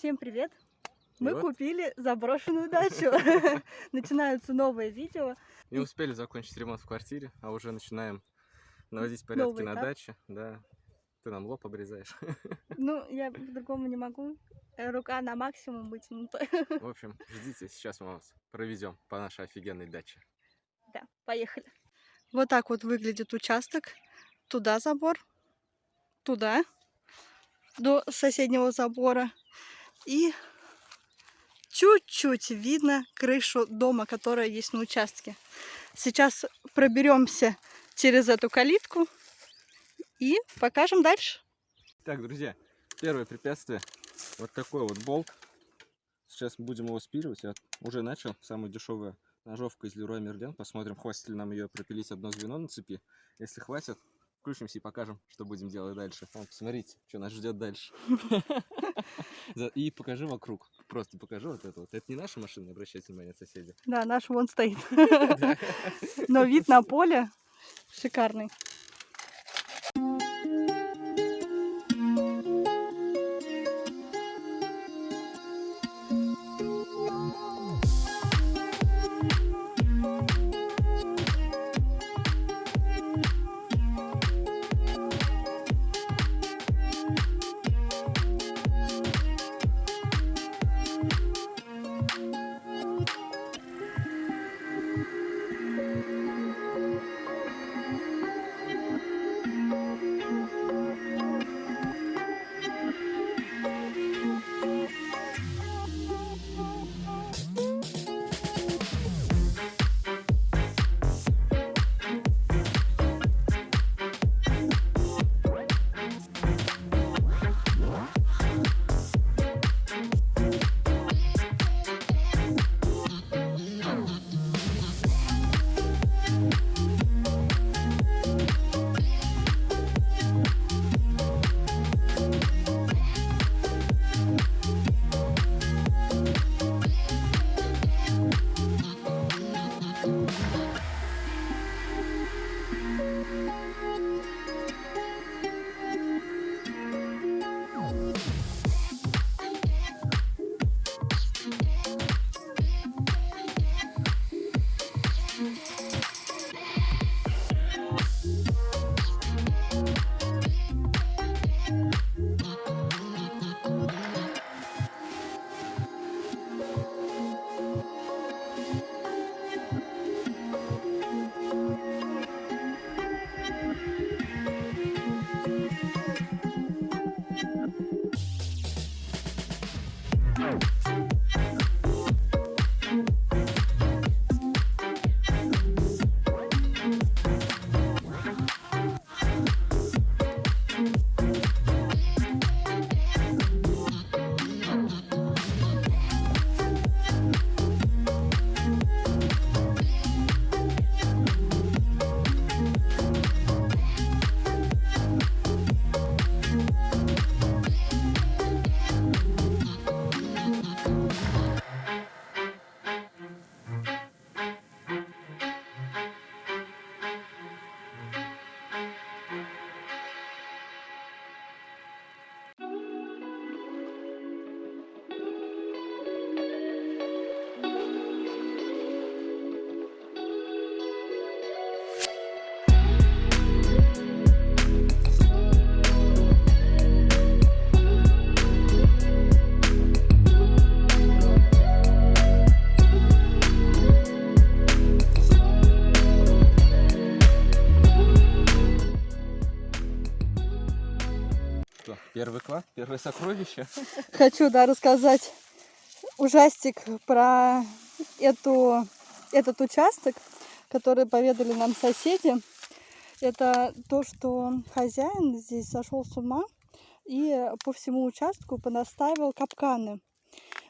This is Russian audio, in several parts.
Всем привет! Мы вот. купили заброшенную дачу. Начинаются новые видео. Не успели закончить ремонт в квартире, а уже начинаем наводить порядки Новый на этап. даче. Да. Ты нам лоб обрезаешь. Ну, я по-другому не могу. Э, Рука на максимум вытянута. В общем, ждите, сейчас мы вас проведем по нашей офигенной даче. Да, поехали. Вот так вот выглядит участок. Туда забор, туда, до соседнего забора. И чуть-чуть видно крышу дома, которая есть на участке. Сейчас проберемся через эту калитку и покажем дальше. Так, друзья, первое препятствие. Вот такой вот болт. Сейчас будем его спиливать. Я уже начал. Самая дешевая ножовка из Leroy Merlin. Посмотрим, хватит ли нам ее пропилить одно звено на цепи. Если хватит, включимся и покажем, что будем делать дальше. Вон, посмотрите, что нас ждет дальше. И покажи вокруг. Просто покажи вот это вот. Это не наша машина, обращайте внимания, соседи. Да, наш вон стоит. Но вид на поле шикарный. Первое сокровище. Хочу, да, рассказать ужастик про эту, этот участок, который поведали нам соседи. Это то, что хозяин здесь сошел с ума и по всему участку понаставил капканы.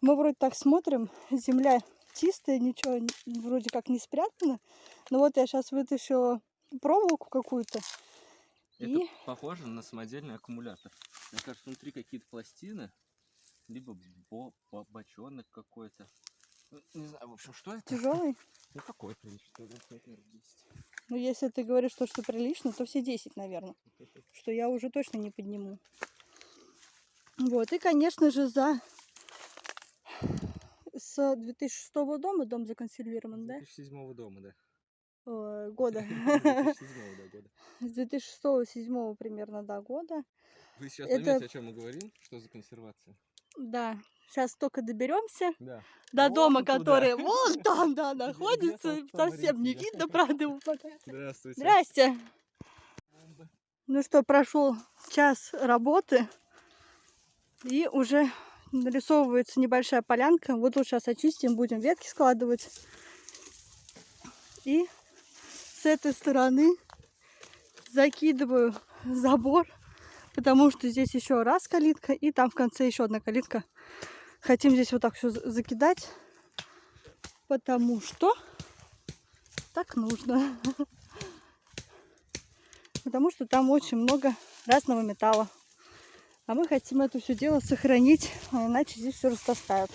Мы вроде так смотрим, земля чистая, ничего вроде как не спрятано. Но вот я сейчас вытащила проволоку какую-то. Это И похоже на самодельный аккумулятор. Мне кажется, внутри какие-то пластины, либо бо- бо- бочонок какой-то. Ну, Не знаю, в общем, что это? тяжелый. Ну какой приличный, наверное, 10. Ну, если ты говоришь, что, что прилично, то все 10, наверное. Что я уже точно не подниму. Вот, и, конечно же, за с 2006 дома дом законсервирован, да? 2007 дома, да. Ой, года. 2007 да, года. С 2006-2007 примерно, да, года. Вы сейчас Это- поймете, о чем мы говорим, что за консервация. Да, сейчас только доберемся Да. до Вон дома, туда. который вон там, да, находится. Совсем не видно, правда, его пока. Здравствуйте. Здрасте. Ну что, прошел час работы, и уже нарисовывается небольшая полянка. Вот тут сейчас очистим, будем ветки складывать. И с этой стороны закидываю забор, потому что здесь еще раз калитка, и там в конце еще одна калитка. Хотим здесь вот так все закидать, потому что так нужно. Потому что там очень много разного металла. А мы хотим это все дело сохранить, а иначе здесь все растаскают.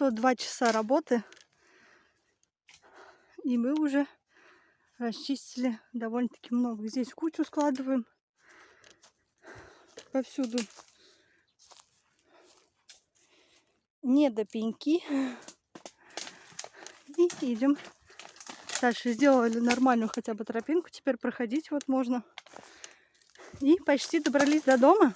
Прошло два часа работы, и мы уже расчистили довольно-таки много. Здесь кучу складываем повсюду. Не до пеньки. И идем дальше. Сделали нормальную хотя бы тропинку. Теперь проходить вот можно. И почти добрались до дома.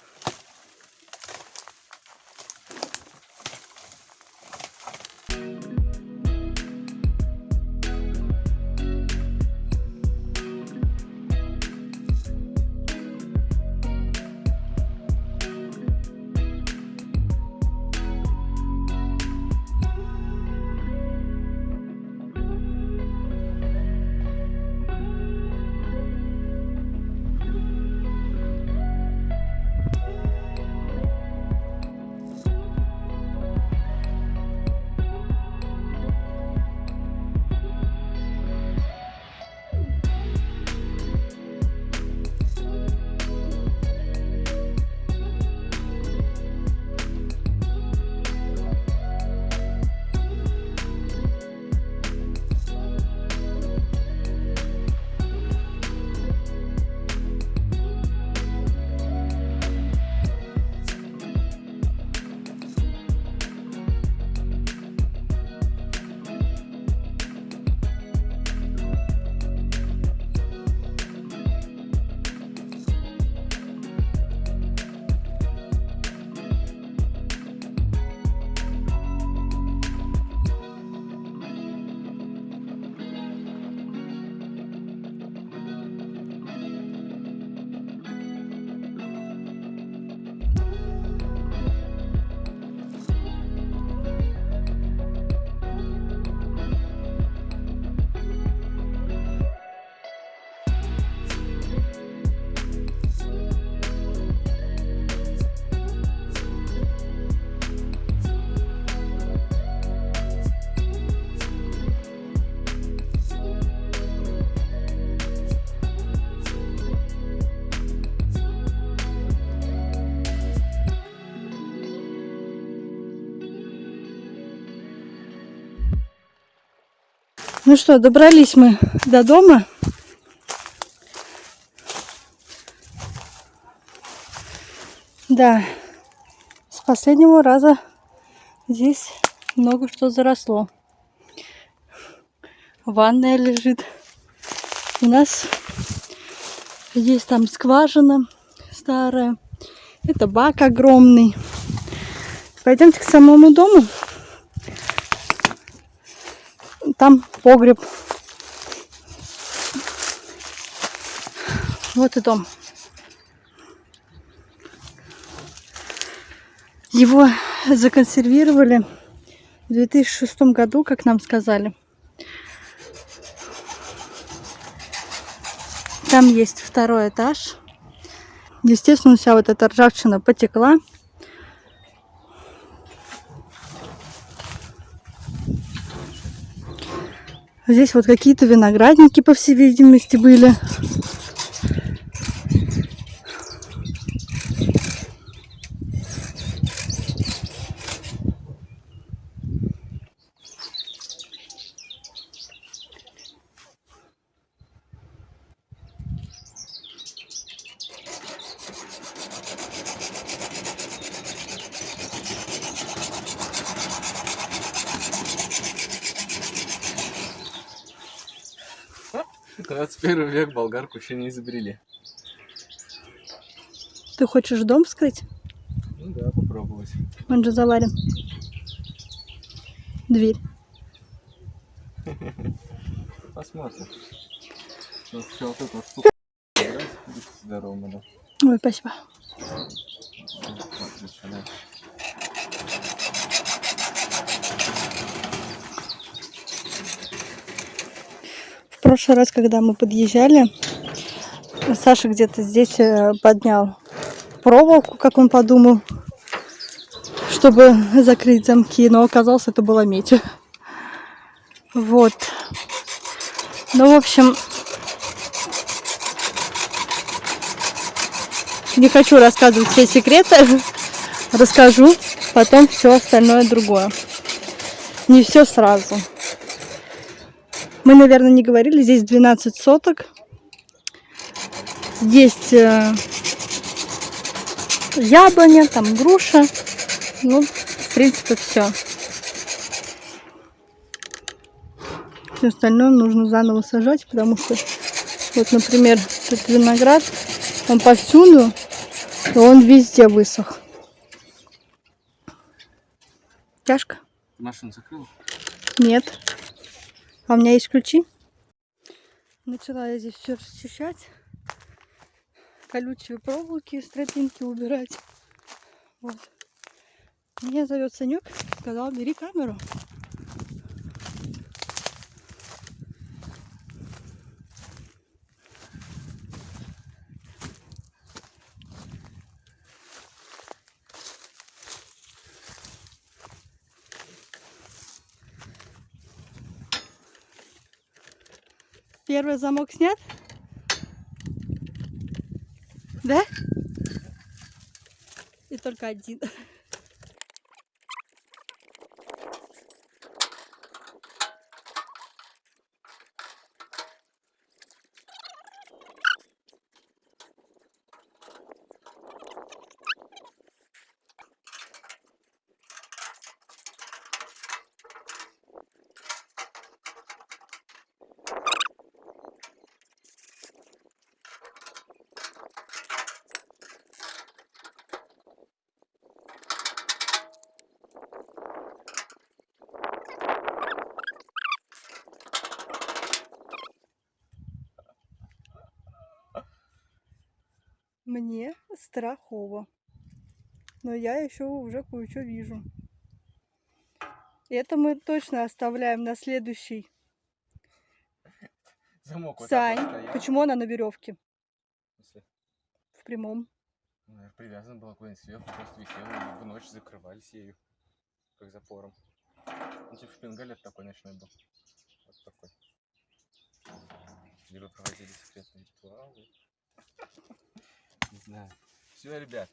Ну что, добрались мы до дома. Да, с последнего раза здесь много что заросло. Ванная лежит. У нас есть там скважина старая. Это бак огромный. Пойдемте к самому дому. Там погреб. Вот и дом. Его законсервировали в 2006 году, как нам сказали. Там есть второй этаж. Естественно, вся вот эта ржавчина потекла. Здесь вот какие-то виноградники, по всей видимости, были. Болгарку еще не изобрели. Ты хочешь дом вскрыть? Ну да, попробовать. Он же заварен. Дверь. Посмотрим. Ну, вот эту штуку убрать. Будьте здоровы, мадам. Ой, спасибо. Смотри, что дальше. Прошлый раз, когда мы подъезжали, Саша где-то здесь э, поднял проволоку, как он подумал, чтобы закрыть замки, но оказалось, это была медь. Вот. Ну, в общем, не хочу рассказывать все секреты, расскажу потом все остальное другое. Не все сразу. Мы, наверное, не говорили, здесь 12 соток. Есть э, яблоня, там груша. Ну, в принципе, все. Все остальное нужно заново сажать, потому что, вот, например, тут виноград, он повсюду, и он везде высох. Тяжко? Машину закрыл? Нет. А у меня есть ключи? Начала я здесь все расчищать. Колючие проволоки с тропинки убирать. Вот. Меня зовет Санек, сказал, бери камеру. Первый замок снят? Да? И только один. Мне страхово. Но я еще уже кое-что вижу. Это мы точно оставляем на следующий. Замок вот Сань, вот почему она на веревке? В прямом. Ну, наверное, привязан был куда-нибудь сверху, просто висел, и в ночь закрывались ею, как запором. Ну, типа шпингалет такой ночной был. Вот такой. Вы проводили секретные ритуалы. Знаю. Все, ребят,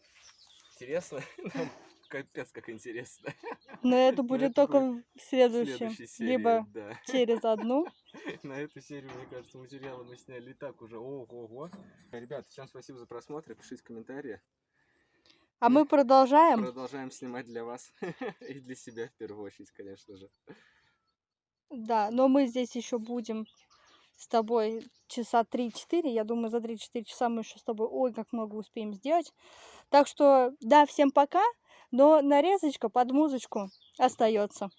интересно? Нам капец как интересно. Но это Но будет это только будет в следующем. следующей серии, Либо да. через одну. На эту серию, мне кажется, материала мы сняли и так уже. Ого-го. Ребят, всем спасибо за просмотр. Пишите комментарии. А мы продолжаем. Продолжаем снимать для вас. И для себя в первую очередь, конечно же. Да, но мы здесь еще будем с тобой часа 3-4. Я думаю, за 3-4 часа мы еще с тобой ой, как много успеем сделать. Так что, да, всем пока. Но нарезочка под музычку остается.